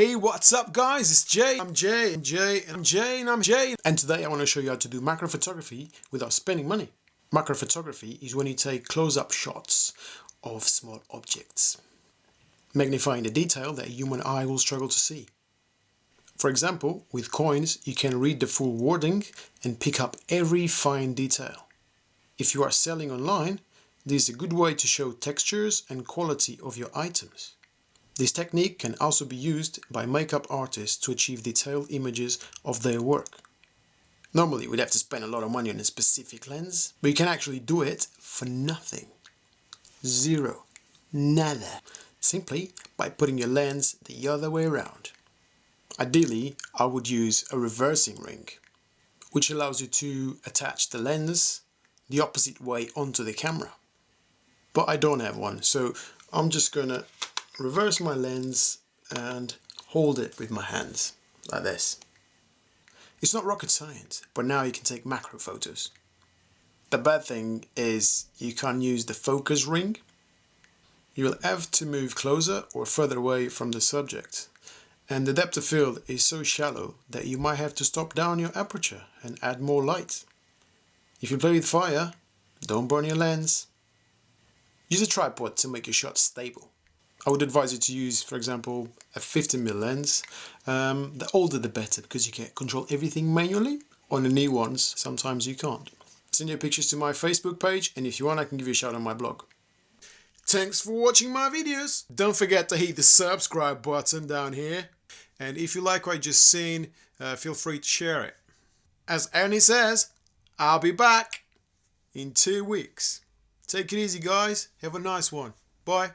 Hey, what's up guys? It's Jay. I'm Jay and Jay and I'm Jay and I'm Jay. And today I want to show you how to do macro photography without spending money. Macro photography is when you take close-up shots of small objects, magnifying the detail that a human eye will struggle to see. For example, with coins you can read the full wording and pick up every fine detail. If you are selling online, this is a good way to show textures and quality of your items. This technique can also be used by makeup artists to achieve detailed images of their work. Normally we'd have to spend a lot of money on a specific lens, but you can actually do it for nothing. Zero. Nada. Simply by putting your lens the other way around. Ideally, I would use a reversing ring, which allows you to attach the lens the opposite way onto the camera. But I don't have one, so I'm just gonna reverse my lens and hold it with my hands like this. It's not rocket science, but now you can take macro photos. The bad thing is you can't use the focus ring. You'll have to move closer or further away from the subject. And the depth of field is so shallow that you might have to stop down your aperture and add more light. If you play with fire, don't burn your lens. Use a tripod to make your shot stable. I would advise you to use, for example, a 50mm lens. Um, the older the better because you can control everything manually. On the new ones, sometimes you can't. Send your pictures to my Facebook page and if you want I can give you a shout on my blog. Thanks for watching my videos. Don't forget to hit the subscribe button down here. And if you like what you just seen, uh, feel free to share it. As Arnie says, I'll be back in two weeks. Take it easy guys. Have a nice one. Bye.